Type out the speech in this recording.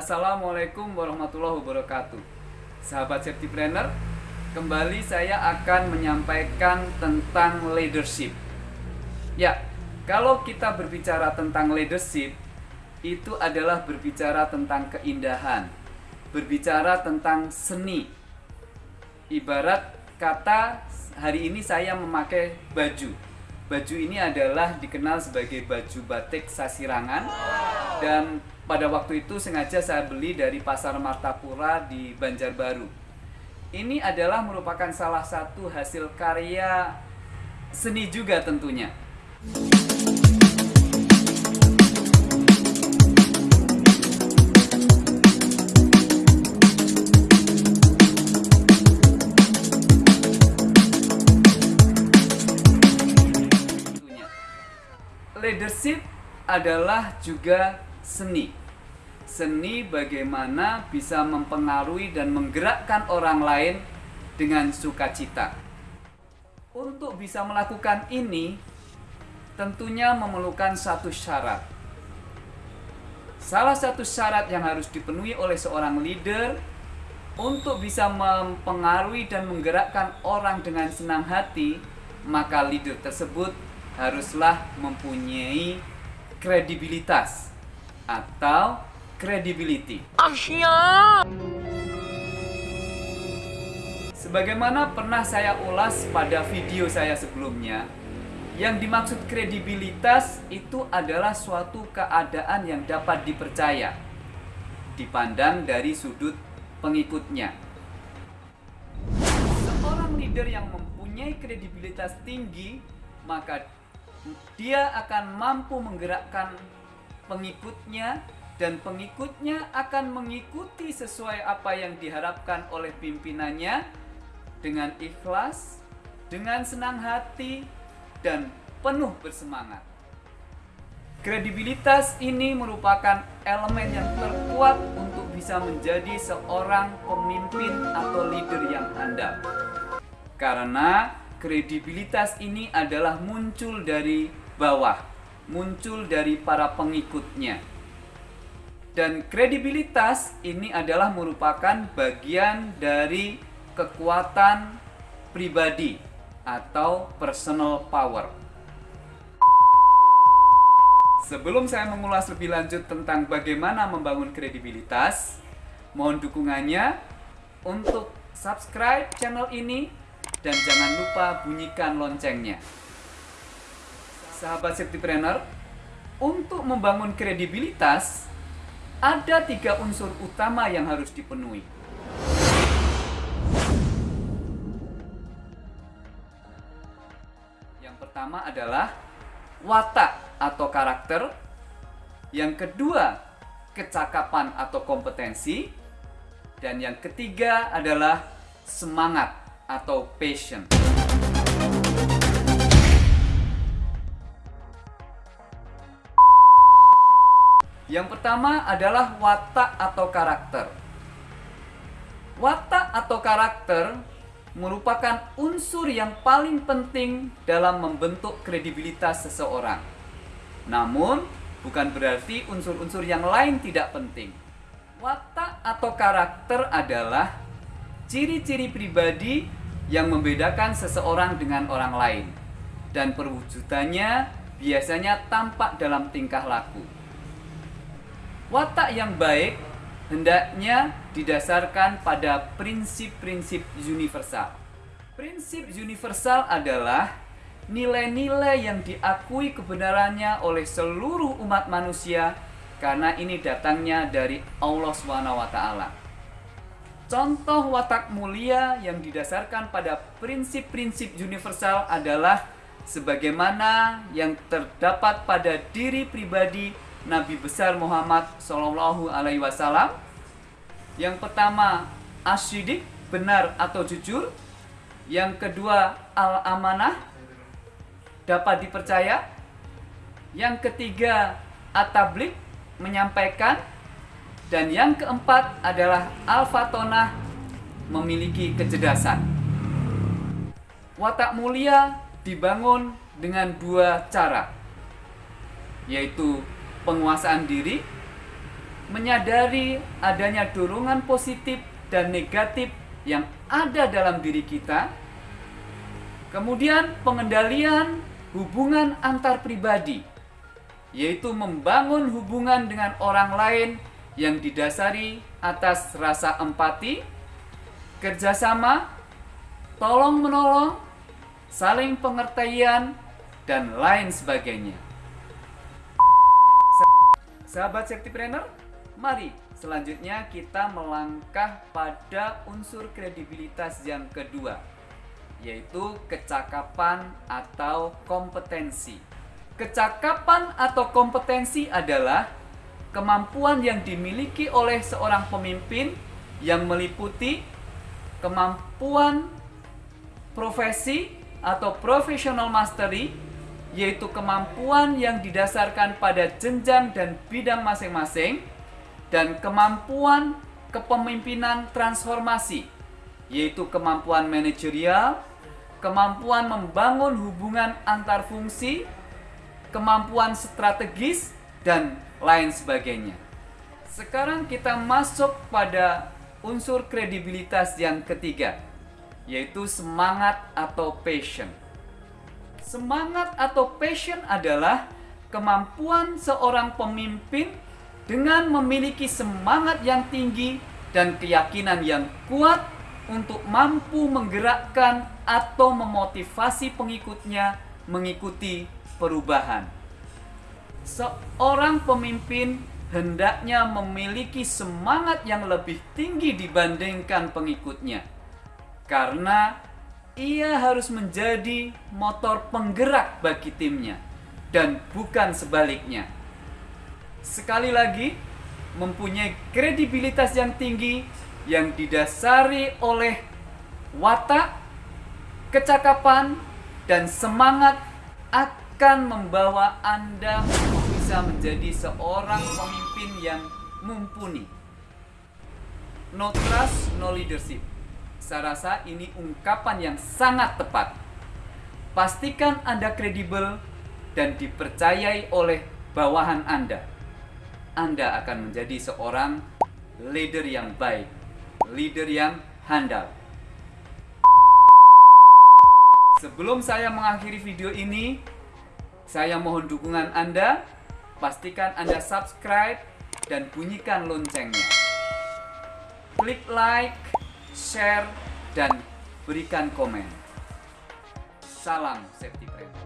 Assalamualaikum warahmatullahi wabarakatuh. Sahabat safety planner Kembali saya akan menyampaikan tentang leadership. Ya, kalau kita berbicara tentang leadership Itu adalah berbicara tentang keindahan Berbicara tentang seni. Ibarat kata hari ini saya memakai baju. Baju ini adalah dikenal sebagai baju batik sasirangan dan pada waktu itu sengaja saya beli dari pasar Martapura di Banjarbaru. Ini adalah merupakan salah satu hasil karya seni juga tentunya. leadership adalah juga seni. Seni bagaimana bisa mempengaruhi dan menggerakkan orang lain dengan sukacita. Untuk bisa melakukan ini, tentunya memerlukan satu syarat. Salah satu syarat yang harus dipenuhi oleh seorang leader untuk bisa mempengaruhi dan menggerakkan orang dengan senang hati, maka leader tersebut haruslah mempunyai kredibilitas atau credibility. Sebagaimana pernah saya ulas pada video saya sebelumnya, yang dimaksud kredibilitas itu adalah suatu keadaan yang dapat dipercaya, dipandang dari sudut pengikutnya. Seorang leader yang mempunyai kredibilitas tinggi, maka dia akan mampu menggerakkan pengikutnya dan pengikutnya akan mengikuti sesuai apa yang diharapkan oleh pimpinannya dengan ikhlas, dengan senang hati, dan penuh bersemangat. Kredibilitas ini merupakan elemen yang terkuat untuk bisa menjadi seorang pemimpin atau leader yang handal. Karena kredibilitas ini adalah muncul dari bawah, muncul dari para pengikutnya. Dan kredibilitas ini adalah merupakan bagian dari kekuatan pribadi atau personal power. Sebelum saya mengulas lebih lanjut tentang bagaimana membangun kredibilitas, mohon dukungannya untuk subscribe channel ini dan jangan lupa bunyikan loncengnya. Sahabat safety planner, untuk membangun kredibilitas, ada tiga unsur utama yang harus dipenuhi. Yang pertama adalah watak atau karakter. Yang kedua, kecakapan atau kompetensi. Dan yang ketiga adalah semangat atau passion. Yang pertama adalah watak atau karakter. Watak atau karakter merupakan unsur yang paling penting dalam membentuk kredibilitas seseorang. Namun, bukan berarti unsur-unsur yang lain tidak penting. Watak atau karakter adalah ciri-ciri pribadi yang membedakan seseorang dengan orang lain dan perwujudannya biasanya tampak dalam tingkah laku. Watak yang baik hendaknya didasarkan pada prinsip-prinsip universal. Prinsip universal adalah nilai-nilai yang diakui kebenarannya oleh seluruh umat manusia karena ini datangnya dari Allah SWT. Contoh watak mulia yang didasarkan pada prinsip-prinsip universal adalah sebagaimana yang terdapat pada diri pribadi Nabi besar Muhammad Shallallahu Alaihi Wasallam. Yang pertama asyidik benar atau jujur. Yang kedua al-amanah dapat dipercaya. Yang ketiga atablik menyampaikan dan yang keempat adalah Al-Fatonah memiliki kecerdasan. Watak mulia dibangun dengan dua cara, yaitu penguasaan diri menyadari adanya dorongan positif dan negatif yang ada dalam diri kita. Kemudian pengendalian hubungan antar pribadi, yaitu membangun hubungan dengan orang lain yang didasari atas rasa empati, kerjasama, tolong menolong, saling pengertian, dan lain sebagainya. Sahabat safety planner, mari selanjutnya kita melangkah pada unsur kredibilitas yang kedua, yaitu kecakapan atau kompetensi. Kecakapan atau kompetensi adalah kemampuan yang dimiliki oleh seorang pemimpin yang meliputi kemampuan profesi atau professional mastery yaitu kemampuan yang didasarkan pada jenjang dan bidang masing-masing dan kemampuan kepemimpinan transformasi yaitu kemampuan manajerial, kemampuan membangun hubungan antar fungsi, kemampuan strategis dan lain sebagainya. Sekarang kita masuk pada unsur kredibilitas yang ketiga, yaitu semangat atau passion. Semangat atau passion adalah kemampuan seorang pemimpin dengan memiliki semangat yang tinggi dan keyakinan yang kuat untuk mampu menggerakkan atau memotivasi pengikutnya mengikuti perubahan. Seorang pemimpin hendaknya memiliki semangat yang lebih tinggi dibandingkan pengikutnya, karena ia harus menjadi motor penggerak bagi timnya dan bukan sebaliknya. Sekali lagi, mempunyai kredibilitas yang tinggi yang didasari oleh watak, kecakapan, dan semangat akan membawa Anda bisa menjadi seorang pemimpin yang mumpuni. No trust, no leadership. Saya rasa ini ungkapan yang sangat tepat. Pastikan Anda kredibel dan dipercayai oleh bawahan Anda. Anda akan menjadi seorang leader yang baik, leader yang handal. Sebelum saya mengakhiri video ini, saya mohon dukungan Anda. Pastikan Anda subscribe dan bunyikan loncengnya. Klik like, share, dan berikan komen. Salam safety friend.